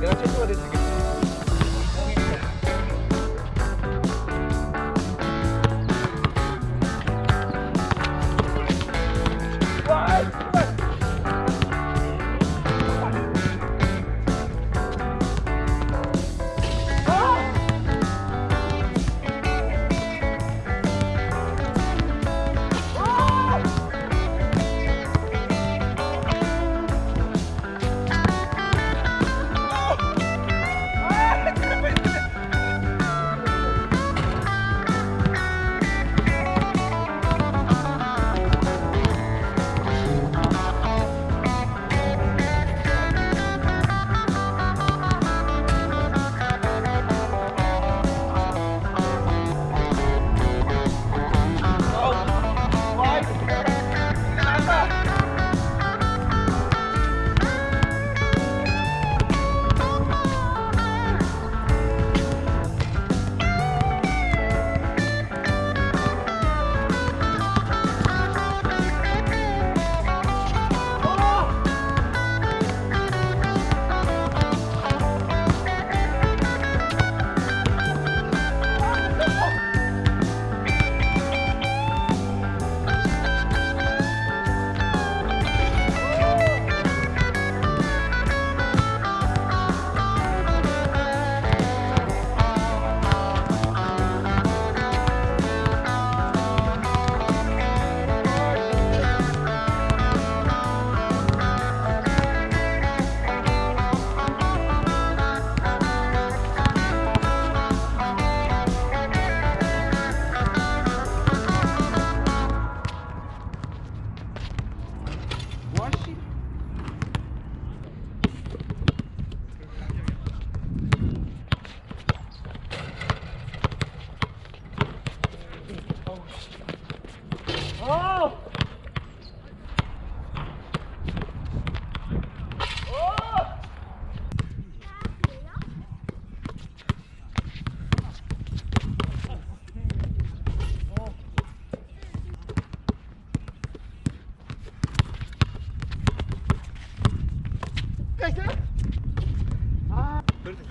내가 최초가 됐으니까.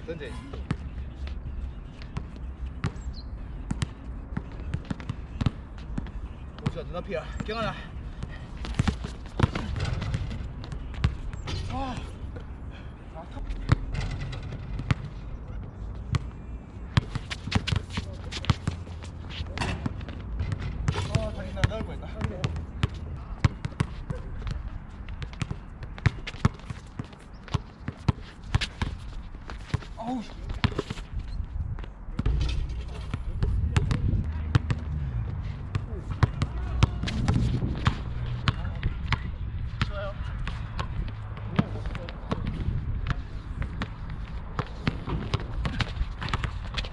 던져. 오지가 눈앞이야. 경환아. 아. 아, 뻔했다. 아우.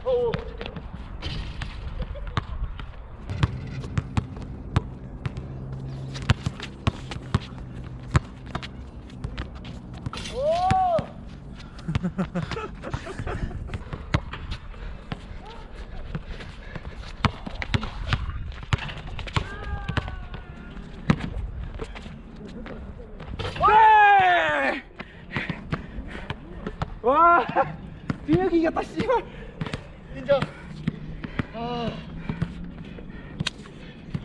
와 비명이 이겼다 씨발 인정. 아.